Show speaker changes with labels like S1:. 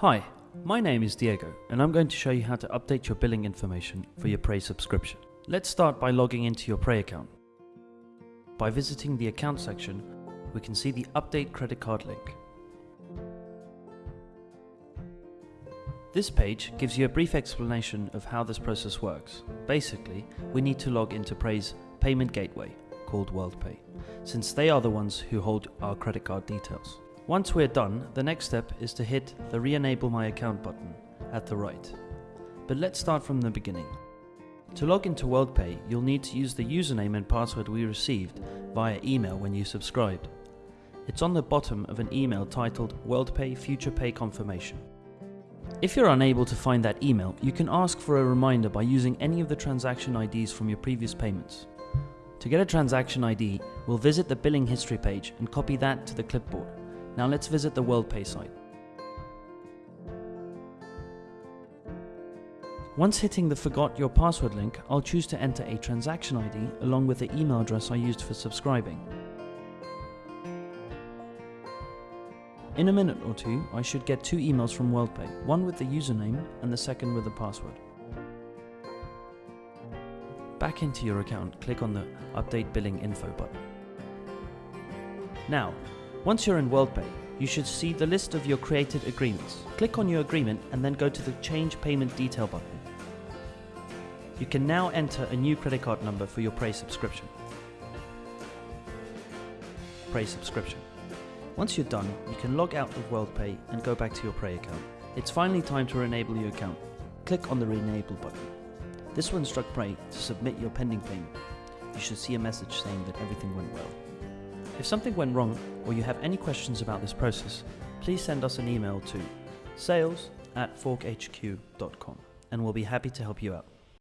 S1: Hi, my name is Diego, and I'm going to show you how to update your billing information for your Prey subscription. Let's start by logging into your Prey account. By visiting the account section, we can see the Update Credit Card link. This page gives you a brief explanation of how this process works. Basically, we need to log into Prey's payment gateway, called WorldPay, since they are the ones who hold our credit card details. Once we're done, the next step is to hit the Re-enable my account button at the right. But let's start from the beginning. To log into WorldPay, you'll need to use the username and password we received via email when you subscribed. It's on the bottom of an email titled WorldPay Future Pay Confirmation. If you're unable to find that email, you can ask for a reminder by using any of the transaction IDs from your previous payments. To get a transaction ID, we'll visit the billing history page and copy that to the clipboard. Now let's visit the WorldPay site. Once hitting the forgot your password link, I'll choose to enter a transaction ID along with the email address I used for subscribing. In a minute or two, I should get two emails from WorldPay, one with the username and the second with the password. Back into your account, click on the Update Billing Info button. Now, once you're in WorldPay, you should see the list of your created agreements. Click on your agreement and then go to the Change Payment Detail button. You can now enter a new credit card number for your Prey subscription. Prey subscription. Once you're done, you can log out of WorldPay and go back to your Prey account. It's finally time to enable your account. Click on the Re-enable button. This will instruct Prey to submit your pending payment. You should see a message saying that everything went well. If something went wrong or you have any questions about this process, please send us an email to sales at forkhq.com and we'll be happy to help you out.